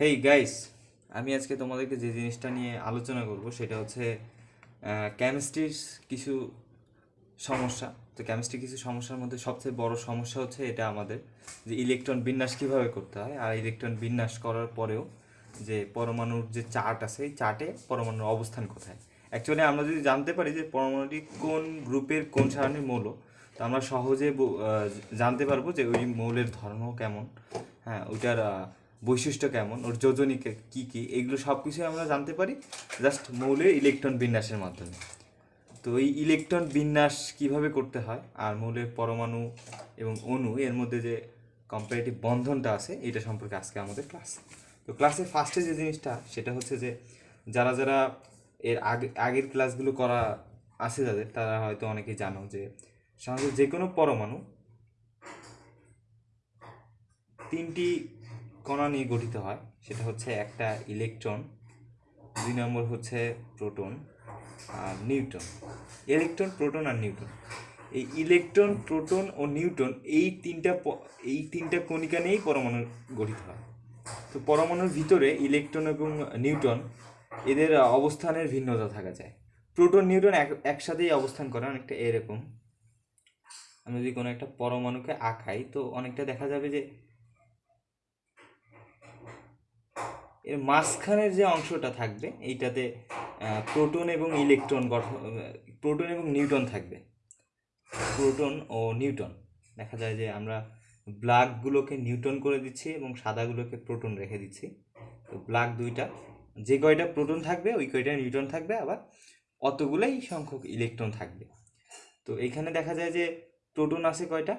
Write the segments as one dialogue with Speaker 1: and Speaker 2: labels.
Speaker 1: Hey guys আমি আজকে তোমাদেরকে যে জিনিসটা নিয়ে আলোচনা করব সেটা হচ্ছে কেমিস্ট্রির কিছু সমস্যা। তো কেমিস্ট্রি কিছু সমস্যার মধ্যে সবচেয়ে বড় সমস্যা হচ্ছে এটা আমাদের যে ইলেকট্রন বিন্যাস কীভাবে করতে হয়। আর ইলেকট্রন বিন্যাস করার পরেও যে পরমাণুর যে চার্ট আছে, এই চার্টে পরমাণুর অবস্থান কোথায়। অ্যাকচুয়ালি আমরা যদি জানতে পারি যে পরমাণুটি কোন গ্রুপের কোন সারণীর মৌল, তো আমরা সহজে জানতে পারব যে ওই মৌলের ধর্ম কেমন। হ্যাঁ ওইটার বৈশিষ্ট্য কেমন? ওর যোজনী কে- কি? এগুলো সব কিছুই আমরা জানতে পারি জাস্ট মৌলের ইলেকট্রন বিন্যাসের মাধ্যমে। তো এই ইলেকট্রন বিন্যাস কীভাবে করতে হয়? আর মৌলের পরমাণু এবং অণু, এর মধ্যে যে কম্পারেটিভ বন্ধনটা আছে, এটা সম্পর্কে আজকে আমাদের ক্লাস তো ক্লাসের ফার্স্টে যে জিনিসটা, সেটা হচ্ছে যে যারা যারা এর আগে, আগের ক্লাসগুলো করা আছে যাদের, তারা হয়তো অনেকেই জানো যে সাধারণত যে কোনো পরমাণু তিনটি কণা নিয়ে গঠিত হয়, সেটা হচ্ছে একটা ইলেকট্রন, দুই নম্বর হচ্ছে প্রোটন আর নিউটন ইলেকট্রন, প্রোটন আর নিউটন এই ইলেকট্রন, প্রোটন ও নিউটন এই তিনটা এই তিনটা কণিকা নিয়েই পরমাণু গঠিত হয়। তো পরমাণুর ভিতরে ইলেকট্রন এবং নিউটন এদের অবস্থানের ভিন্নতা থাকা যায়। প্রোটন নিউটন এক, একসাথেই অবস্থান করে, অনেকটা এরকম। আমি যদি কোনো একটা পরমাণুকে আঁকাই, তো অনেকটা দেখা যাবে যে এর মাঝখানের যে অংশটা থাকবে, এইটাতে প্রোটন এবং ইলেকট্রন গঠন প্রোটন এবং নিউটন থাকবে। প্রোটন ও নিউটন। দেখা যায় যে আমরা ব্ল্যাকগুলোকে নিউটন করে দিচ্ছি এবং সাদাগুলোকে প্রোটন রেখে দিচ্ছি। তো ব্ল্যাক দুইটা, যে কয়টা প্রোটন থাকবে, ওই কয়টা নিউটন থাকবে, আবার অতগুলোই সংখ্যক ইলেকট্রন থাকবে। তো এখানে দেখা যায় যে প্রোটন আছে কয়টা?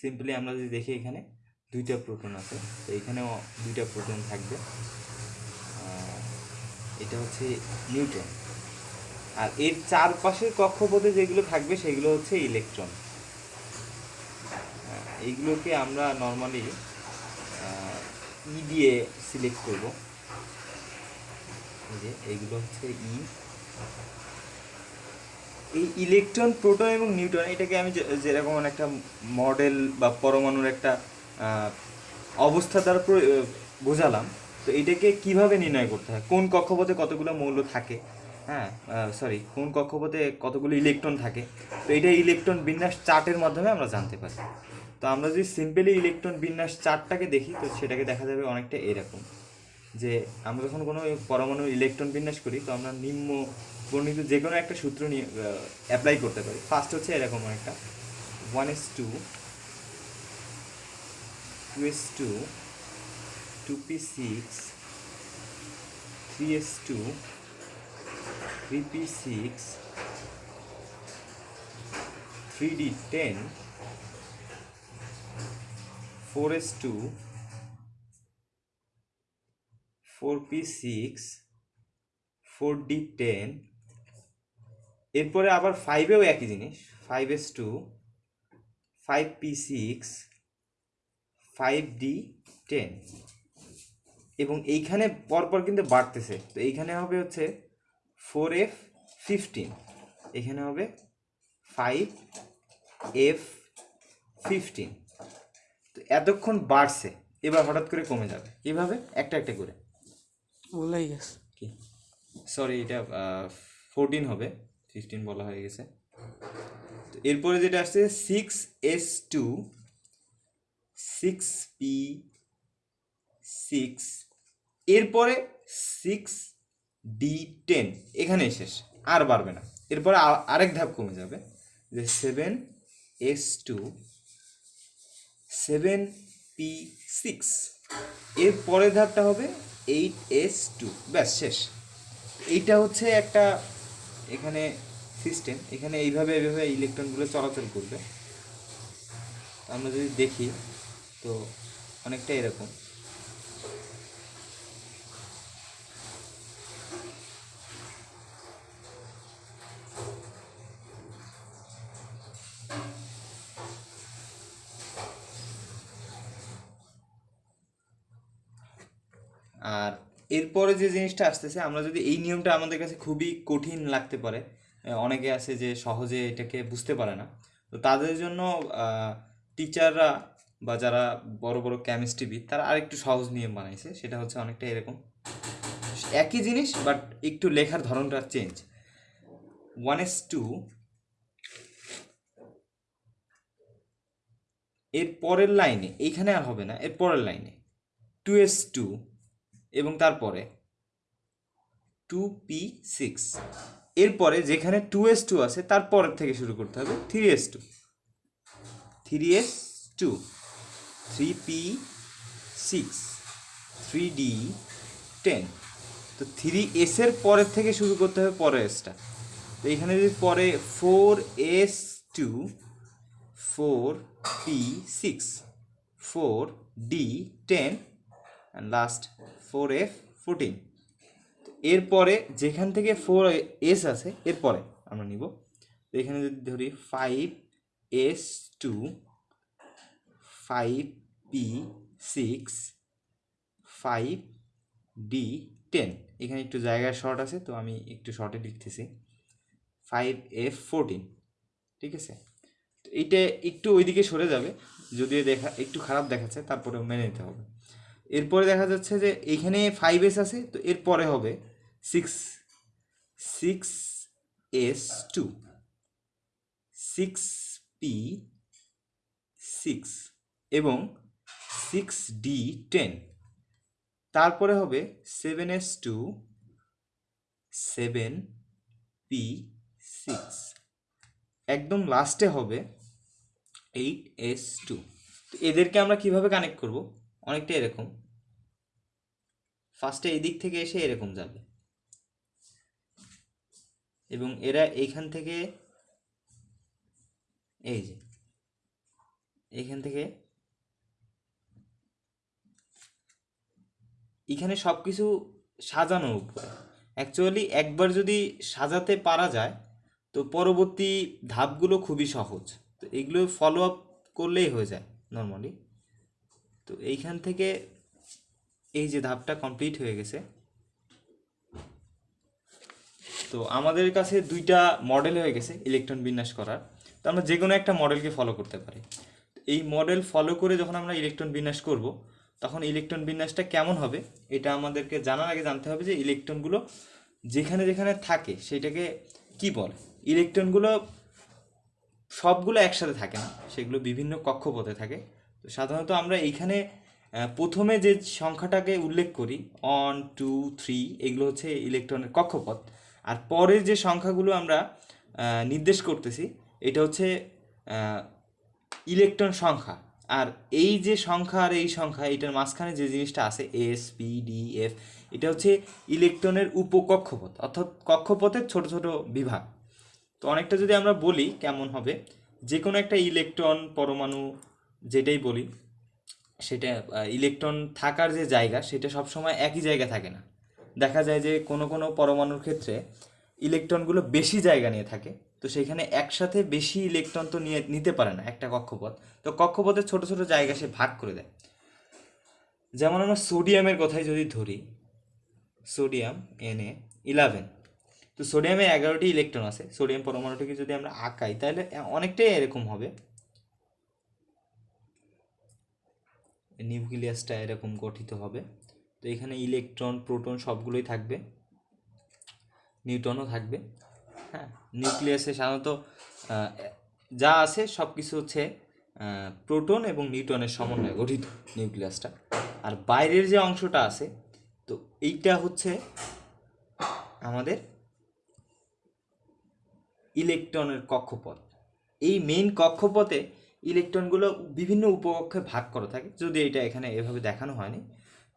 Speaker 1: সিম্পলি আমরা যদি দেখি এখানে, দুইটা প্রোটন আছে। তো এখানেও দুইটা প্রোটন থাকবে। এটা হচ্ছে নিউটন আর এর চারপাশের কক্ষপথে যেগুলো থাকবে সেগুলো হচ্ছে ইলেকট্রন। এইগুলোকে আমরা নর্মালি ই দিয়ে সিলেক্ট করব। যে এইগুলো হচ্ছে ই এই ইলেকট্রন, প্রোটন এবং নিউটন এটাকে আমি যেরকম একটা মডেল বা পরমাণুর একটা অবস্থা দ্বারা বোঝালাম। তো এটাকে কীভাবে নির্ণয় করতে হয়? কোন কক্ষপথে কতগুলো মৌল থাকে? হ্যাঁ সরি কোন কক্ষপথে কতগুলো ইলেকট্রন থাকে? তো এটা ইলেকট্রন বিন্যাস চার্টের মাধ্যমে আমরা জানতে পারি। তো আমরা যদি সিম্পলি ইলেকট্রন বিন্যাস চার্টটাকে দেখি, তো সেটাকে দেখা যাবে অনেকটা এরকম। যে আমরা যখন কোনো পরমাণু ইলেকট্রন বিন্যাস করি, তো আমরা নিম্ন বর্ণিত যে কোনো একটা সূত্র নিয়ে অ্যাপ্লাই করতে পারি। ফার্স্ট হচ্ছে এরকম একটা one s two two s two two p six three s two three p six three d ten four s two four p six four d ten এরপরে আবার ফাইভেও একই জিনিস five s two five p six five d ten এবং এইখানে পরপর কিন্তু বাড়তেছে। তো এইখানে হবে হচ্ছে ফোর এফ ফিফটিন এখানে হবে ফাইভ এফ ফিফটিন তো এতক্ষণ বাড়ছে এবার হঠাৎ করে কমে যাবে। এভাবে একটা একটা করে।
Speaker 2: ভুলেই গেছে।
Speaker 1: কি? সরি এটা ফোরটিন হবে। ফিফটিন বলা হয়ে গেছে। তো এরপরে যেটা আসছে six s two six p six এরপরে সিক্স ডি টেন এখানে শেষ, আর বাড়বে না। এরপরে আরেক ধাপ কমে যাবে, যে seven s two seven p six এর পরের ধাপটা হবে এইট এস টু ব্যাস, শেষ। এইটা হচ্ছে একটা এখানে সিস্টেম এখানে এইভাবে এইভাবে ইলেকট্রনগুলো চলাচল করবে। আমরা যদি দেখি, তো অনেকটা এরকম আর এরপরে যে জিনিসটা আসতেছে, আমরা যদি এই নিয়মটা আমাদের কাছে খুবই কঠিন লাগতে পারে অনেকে আছে যে সহজে এটাকে বুঝতে পারে না। তো তাদের জন্য টিচাররা বা যারা বড় বড় কেমিস্ট্রিবিদ তারা আরেকটু সহজ নিয়ম বানাইছে, সেটা হচ্ছে অনেকটা এরকম। একই জিনিস বাট একটু লেখার ধরনটা চেঞ্জ ওয়ান এস টু এর পরের লাইনে এইখানে আর হবে না, এর পরের লাইনে টু এস টু এবং তারপরে টু পি সিক্স এরপরে যেখানে টু এস টু আছে তারপরের থেকে শুরু করতে হবে three s two three s two three p six three d ten তো থ্রি এসের পরের থেকে শুরু করতে হবে পরের এসটা তো এখানে যদি পরে four s two four p six four d ten and last four f fourteen এরপরে যেখান থেকে ফোর এস আছে, এরপরে আমরা নিব। তো এখানে যদি ধরি five s two five p six five d ten এখানে একটু জায়গায় শর্ট আছে, তো আমি একটু শর্টে লিখতেছি। ফাইভ এফ ফোরটিন ঠিক আছে? তো এইটা একটু ওইদিকে সরে যাবে, যদিও দেখা, একটু খারাপ দেখাচ্ছে তারপরে মেনে নিতে হবে। এরপরে দেখা যাচ্ছে যে এইখানে ফাইভ এস আছে, তো এরপরে হবে six six s two six p six এবং সিক্স ডি টেন তারপরে হবে seven s two seven p six একদম লাস্টে হবে এইট এস টু তো এদেরকে আমরা কীভাবে কানেক্ট করব? অনেকটা এরকম। ফার্স্টে এই দিক থেকে এসে এরকম যাবে। এবং এরা এইখান থেকে এই যে, এইখান থেকে এখানে সব কিছু সাজানোর উপরে। অ্যাকচুয়ালি একবার যদি সাজাতে পারা যায়, তো পরবর্তী ধাপগুলো খুবই সহজ। তো এগুলো ফলো আপ করলেই হয়ে যায় নর্মালি তো এইখান থেকে এই যে ধাপটা কমপ্লিট হয়ে গেছে। তো আমাদের কাছে দুইটা মডেল হয়ে গেছে ইলেকট্রন বিন্যাস করার। তো আমরা যে কোনো একটা মডেলকে ফলো করতে পারি। এই মডেল ফলো করে যখন আমরা ইলেকট্রন বিন্যাস করব, তখন ইলেকট্রন বিন্যাসটা কেমন হবে? এটা আমাদেরকে জানার আগে জানতে হবে যে ইলেকট্রনগুলো যেখানে যেখানে থাকে, সেটাকে কি বলে? ইলেকট্রনগুলো সবগুলো একসাথে থাকে না, সেগুলো বিভিন্ন কক্ষপথে থাকে। তো সাধারণত আমরা এইখানে প্রথমে যে সংখ্যাটাকে উল্লেখ করি ওয়ান টু থ্রি এগুলো হচ্ছে ইলেকট্রনের কক্ষপথ। আর পরের যে সংখ্যাগুলো আমরা নির্দেশ করতেছি, এটা হচ্ছে ইলেকট্রন সংখ্যা। আর এই যে সংখ্যা আর এই সংখ্যা, এটার মাঝখানে যে জিনিসটা আছে এস পি ডি এফ এটা হচ্ছে ইলেকট্রনের উপকক্ষপথ, অর্থাৎ কক্ষপথের ছোট ছোট বিভাগ। তো অনেকটা যদি আমরা বলি কেমন হবে যে কোনো একটা ইলেকট্রন পরমাণু, যেটাই বলি সেটা ইলেকট্রন থাকার যে জায়গা, সেটা সবসময় একই জায়গা থাকে না। দেখা যায় যে কোনো কোনো পরমাণুর ক্ষেত্রে ইলেকট্রনগুলো বেশি জায়গা নিয়ে থাকে, তো সেখানে একসাথে বেশি ইলেকট্রন তো নিয়ে, নিতে পারে না একটা কক্ষপথ। তো কক্ষপথের ছোট ছোট জায়গা সে ভাগ করে দেয়। যেমন আমরা সোডিয়ামের কথাই যদি ধরি সোডিয়াম এন এ ইলেভেন তো সোডিয়ামে এগারোটি ইলেকট্রন আছে। সোডিয়াম পরমাণুটিকে যদি আমরা আঁকাই, তাহলে অনেকটাই এরকম হবে। নিউক্লিয়াসটা এরকম গঠিত হবে। তো এখানে ইলেকট্রন, প্রোটন সবগুলোই থাকবে। নিউটনও থাকবে। হ্যাঁ নিউক্লিয়াসে সাধারণত যা আছে সব কিছু হচ্ছে প্রোটন এবং নিউটনের সমন্বয়ে গঠিত নিউক্লিয়াসটা। আর বাইরের যে অংশটা আছে, তো এইটা হচ্ছে আমাদের ইলেকট্রনের কক্ষপথ। এই মেইন কক্ষপথে ইলেকট্রনগুলো বিভিন্ন উপকক্ষে ভাগ করা থাকে। যদি এটা এখানে এভাবে দেখানো হয়নি।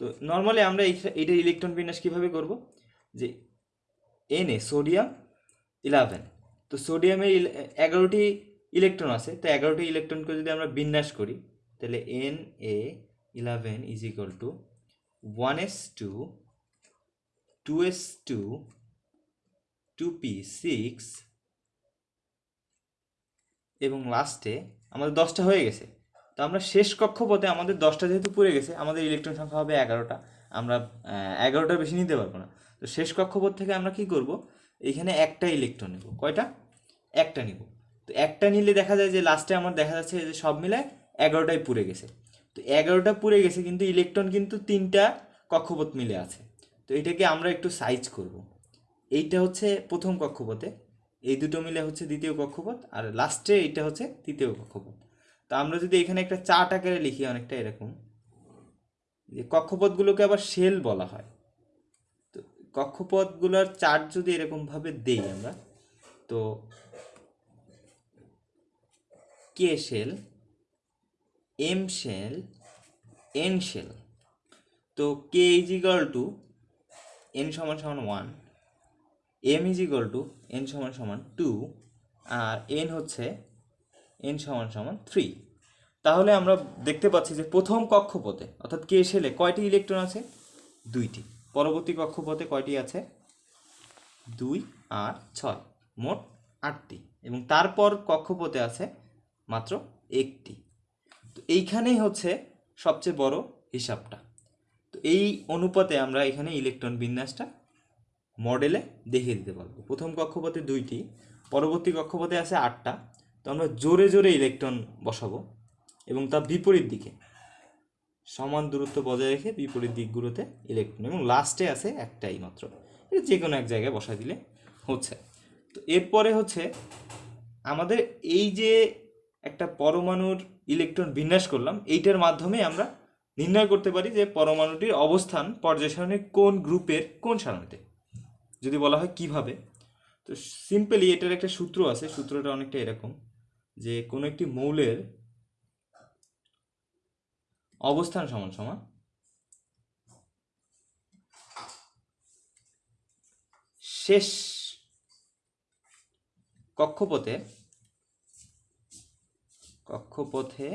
Speaker 1: তো নর্মালি আমরা এইটা ইলেকট্রন বিন্যাস কীভাবে করব? যে এনে সোডিয়াম ইলেভেন তো সোডিয়ামের এগারোটি ইলেকট্রন আছে। তো এগারোটি ইলেকট্রনকে যদি আমরা বিন্যাস করি, তাহলে N A eleven is equal to one s two two s two two p six এবং লাস্টে আমাদের দশটা হয়ে গেছে। তো আমরা শেষ কক্ষপথে আমাদের দশটা যেহেতু পড়ে গেছে, আমাদের ইলেকট্রন সংখ্যা হবে এগারোটা। আমরা এগারোটার বেশি নিতে পারব না। তো শেষ কক্ষপথ থেকে আমরা কি করব? এখানে একটা ইলেকট্রন নেব। কয়টা? একটা নিব। তো একটা নিলে দেখা যায় যে লাস্টে আমার দেখা যাচ্ছে যে সব মিলে এগারোটায় পুড়ে গেছে। তো এগারোটা পুড়ে গেছে কিন্তু ইলেকট্রন কিন্তু তিনটা কক্ষপথ মিলে আছে। তো এটাকে আমরা একটু সাইজ করব। এইটা হচ্ছে প্রথম কক্ষপথে। এই দুটো মিলে হচ্ছে দ্বিতীয় কক্ষপথ, আর লাস্টে এইটা হচ্ছে তৃতীয় কক্ষপথ। তো আমরা যদি এখানে একটা চার্ট আকারে লিখি অনেকটা এরকম, যে কক্ষপথগুলোকে আবার শেল বলা হয়। তো কক্ষপথগুলোর চার্ট যদি এরকমভাবে দেই আমরা, তো K shell M shell N shell তো K is equal to N সমান সমান one M is equal to N সমান সমান টু আর এন হচ্ছে এন সমান সমান থ্রি তাহলে আমরা দেখতে পাচ্ছি যে প্রথম কক্ষপথে, অর্থাৎ কে শেলে কয়টি ইলেকট্রন আছে? দুইটি। পরবর্তী কক্ষপথে কয়টি আছে? দুই আর ছয়। মোট আটটি। এবং তারপর কক্ষপথে আছে মাত্র একটি। তো এইখানেই হচ্ছে সবচেয়ে বড় হিসাবটা। তো এই অনুপাতে আমরা এখানে ইলেকট্রন বিন্যাসটা মডেলে দেখিয়ে দিতে পারব। প্রথম কক্ষপথে দুইটি, পরবর্তী কক্ষপথে আছে আটটা। তো আমরা জোরে জোরে ইলেকট্রন বসাবো এবং তার বিপরীত দিকে সমান দূরত্ব বজায় রেখে বিপরীত দিকগুলোতে ইলেকট্রন এবং লাস্টে আছে একটাই মাত্র। এটা যে কোনো এক জায়গায় বসা দিলে হচ্ছে। তো এরপরে হচ্ছে আমাদের এই যে একটা পরমাণুর ইলেকট্রন বিন্যাস করলাম, এইটার মাধ্যমে আমরা নির্ণয় করতে পারি যে পরমাণুটির অবস্থান পর্যায় সারণীর কোন গ্রুপের কোন সারণীতে। যদি বলা হয় কীভাবে, তো সিম্পলি এটার একটা সূত্র আছে, সূত্রটা অনেকটা এরকম, যে কোনো একটি মৌলের অবস্থান সমান সমান শেষ কক্ষপথে কক্ষপথে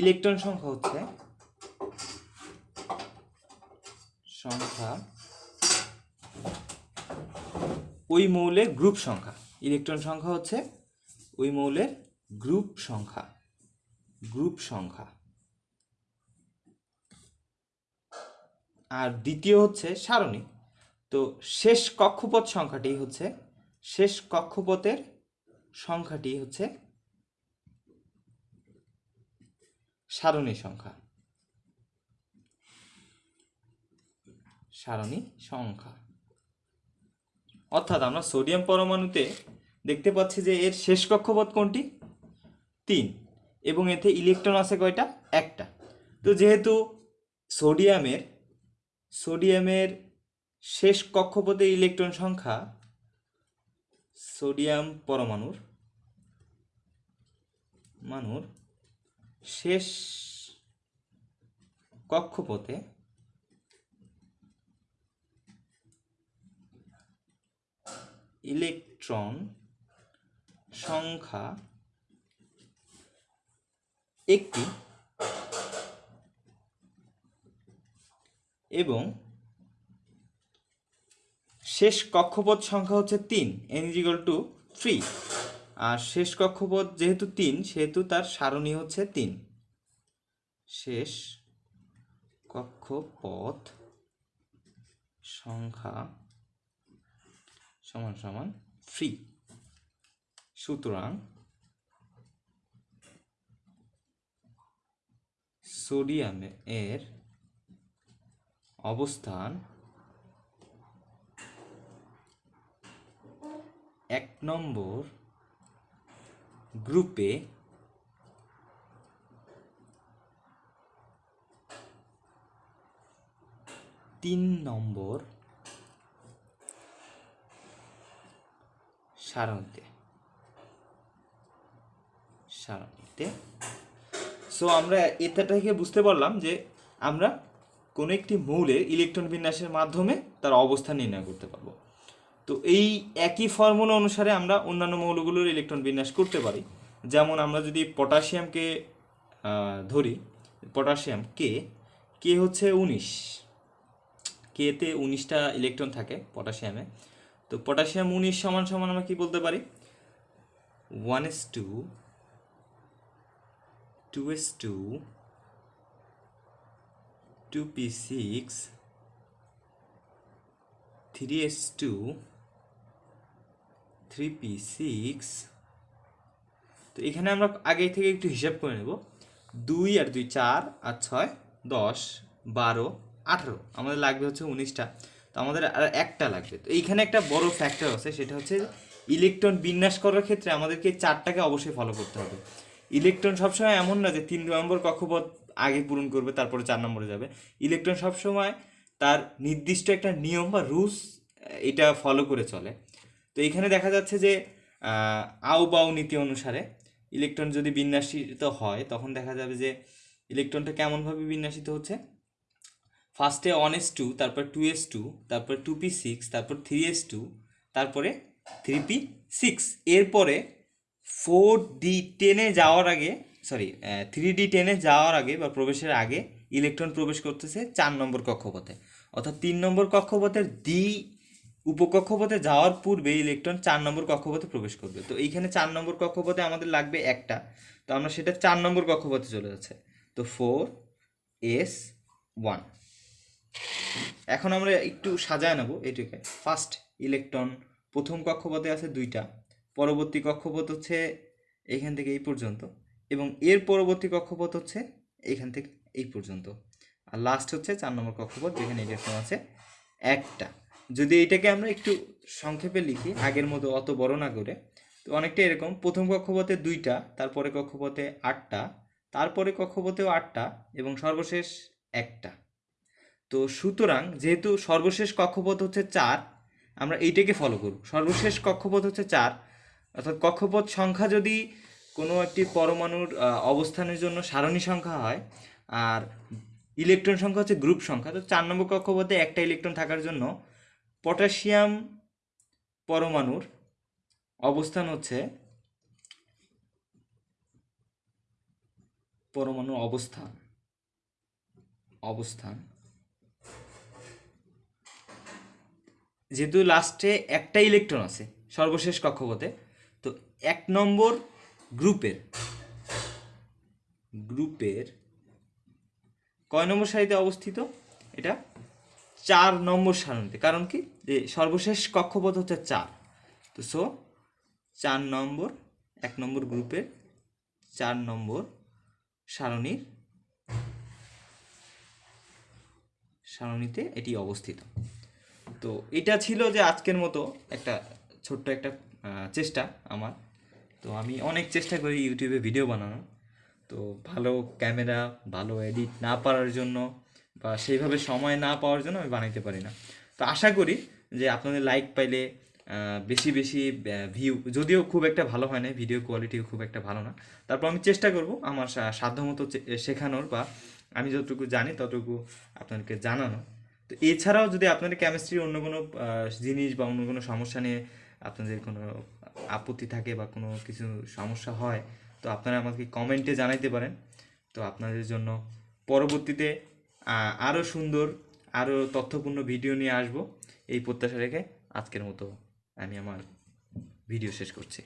Speaker 1: ইলেকট্রন সংখ্যা হচ্ছে, সংখ্যা ওই মৌলের গ্রুপ সংখ্যা। ইলেকট্রন সংখ্যা হচ্ছে ওই মৌলের গ্রুপ সংখ্যা। গ্রুপ সংখ্যা। আর দ্বিতীয় হচ্ছে সারণী। তো শেষ কক্ষপথ সংখ্যাটি হচ্ছে, শেষ কক্ষপথের সংখ্যাটি হচ্ছে সারণী সংখ্যা। সারণী সংখ্যা। অর্থাৎ আমরা সোডিয়াম পরমাণুতে দেখতে পাচ্ছি যে এর শেষ কক্ষপথ কোনটি? তিন। এবং এতে ইলেকট্রন আছে কয়টা? একটা। তো যেহেতু সোডিয়ামের সোডিয়ামের শেষ কক্ষপথে ইলেকট্রন সংখ্যা সোডিয়াম পরমাণুর মানুর শেষ কক্ষপথে ইলেকট্রন সংখ্যা একটি এবং শেষ কক্ষপথ সংখ্যা হচ্ছে তিন N is equal to three আর শেষ কক্ষপথ যেহেতু তিন, সেহেতু তার সারণী হচ্ছে তিন। শেষ কক্ষপথ সংখ্যা সমান সমান থ্রি সুতরাং সোডিয়াম এর অবস্থান এক নম্বর গ্রুপে তিন নম্বর সারণীতে সারণীতে সো আমরা এটা থেকে বুঝতে পারলাম যে আমরা কোনো একটি মৌলের ইলেকট্রন বিন্যাসের মাধ্যমে তার অবস্থান নির্ণয় করতে পারব। তো এই একই ফর্মুলা অনুসারে আমরা অন্যান্য মৌলগুলোর ইলেকট্রন বিন্যাস করতে পারি। যেমন আমরা যদি পটাশিয়ামকে ধরি, পটাশিয়াম কে কে হচ্ছে উনিশ। কেতে উনিশটা ইলেকট্রন থাকে পটাশিয়ামে। তো পটাশিয়াম, উনিশ সমান সমান আমরা কি বলতে পারি? One s two two s two two p six three s two three p six তো এখানে আমরা আগে থেকে একটু হিসাব করে নেব। দুই আর দুই চার, আর ছয় দশ, বারো, আঠারো। আমাদের লাগবে হচ্ছে উনিশটা। তো আমাদের আর একটা লাগবে। তো এইখানে একটা বড় ফ্যাক্টর আছে, সেটা হচ্ছে ইলেকট্রন বিন্যাস করার ক্ষেত্রে আমাদেরকে চারটাকে অবশ্যই ফলো করতে হবে। ইলেকট্রন সবসময় এমন না যে তিন নম্বর কক্ষপথ আগে পূরণ করবে, তারপরে চার নম্বরে যাবে। ইলেকট্রন সবসময় তার নির্দিষ্ট একটা নিয়ম বা রুলস এটা ফলো করে চলে। তো এখানে দেখা যাচ্ছে যে আউ বাউ নীতি অনুসারে ইলেকট্রন যদি বিন্যাসিত হয়, তখন দেখা যাবে যে ইলেকট্রনটা কেমনভাবে বিন্যাসিত হচ্ছে? ফার্স্টে ওয়ান এস টু তারপর টু এস টু তারপর টু পি সিক্স তারপর থ্রি এস টু তারপরে থ্রি পি সিক্স এরপরে ফোর ডি টেনে যাওয়ার আগে সরি থ্রি ডি টেনে যাওয়ার আগে বা প্রবেশের আগে ইলেকট্রন প্রবেশ করতেছে চার নম্বর কক্ষপথে। অর্থাৎ তিন নম্বর কক্ষপথের ডি উপকক্ষপথে যাওয়ার পূর্বে ইলেকট্রন চার নম্বর কক্ষপথে প্রবেশ করবে। তো এইখানে চার নম্বর কক্ষপথে আমাদের লাগবে একটা। তো আমরা সেটা চার নম্বর কক্ষপথে চলে যাচ্ছে। তো ফোর এস ওয়ান এখন আমরা একটু সাজায় নেব এটাকে। ফার্স্ট ইলেকট্রন প্রথম কক্ষপথে আছে দুইটা, পরবর্তী কক্ষপথ হচ্ছে এখান থেকে এই পর্যন্ত, এবং এর পরবর্তী কক্ষপথ হচ্ছে এখান থেকে এই পর্যন্ত। আর লাস্ট হচ্ছে চার নম্বর কক্ষপথ, যেখানে ইলেকট্রন আছে একটা। যদি এটাকে আমরা একটু সংক্ষেপে লিখি, আগের মতো অত বড় না করে, তো অনেকটা এরকম, প্রথম কক্ষপথে দুইটা, তারপরে কক্ষপথে আটটা, তারপরে কক্ষপথেও আটটা, এবং সর্বশেষ একটা। তো সুতরাং যেহেতু সর্বশেষ কক্ষপথ হচ্ছে চার, আমরা এইটাকে ফলো করব। সর্বশেষ কক্ষপথ হচ্ছে চার, অর্থাৎ কক্ষপথ সংখ্যা যদি কোনো একটি পরমাণুর অবস্থানের জন্য সারণী সংখ্যা হয়, আর ইলেকট্রন সংখ্যা হচ্ছে গ্রুপ সংখ্যা, তো চার নম্বর কক্ষপথে একটা ইলেকট্রন থাকার জন্য পটাশিয়াম পরমাণুর অবস্থান হচ্ছে পরমাণুর অবস্থান অবস্থান যেহেতু লাস্টে একটা ইলেকট্রন আছে, সর্বশেষ কক্ষপথে, তো এক নম্বর গ্রুপের গ্রুপের কয় নম্বর সারিতে অবস্থিত? এটা চার নম্বর সারণীতে। কারণ কি? যে সর্বশেষ কক্ষপথ হচ্ছে চার। তো সো, চার নম্বর, এক নম্বর গ্রুপের চার নম্বর সারণীর, সারণীতে এটি অবস্থিত। তো এটা ছিল যে আজকের মতো একটা ছোট্ট একটা চেষ্টা আমার। তো আমি অনেক চেষ্টা করি ইউটিউবে ভিডিও বানানোর। তো ভালো ক্যামেরা, ভালো এডিট না পারার জন্য বা সেইভাবে সময় না পাওয়ার জন্য আমি বানাইতে পারি না। তো আশা করি যে আপনাদের লাইক পাইলে বেশি বেশি ভিউ যদিও খুব একটা ভালো হয় না ভিডিও কোয়ালিটিও খুব একটা ভালো না। তারপর আমি চেষ্টা করব আমার সাধ্যমতো শেখানোর বা আমি যতটুকু জানি ততটুকু আপনাদেরকে জানানো তো এছাড়াও যদি আপনাদের কেমিস্ট্রির অন্য কোনো জিনিস বা অন্য কোনো সমস্যা নিয়ে আপনাদের কোনো আপত্তি থাকে বা কোনো কিছু সমস্যা হয়, তো আপনারা আমাকে কমেন্টে জানাইতে পারেন। তো আপনাদের জন্য পরবর্তীতে আরও সুন্দর আরও তথ্যপূর্ণ ভিডিও নিয়ে আসব। এই প্রত্যাশা রেখে আজকের মতো আমি আমার ভিডিও শেষ করছি।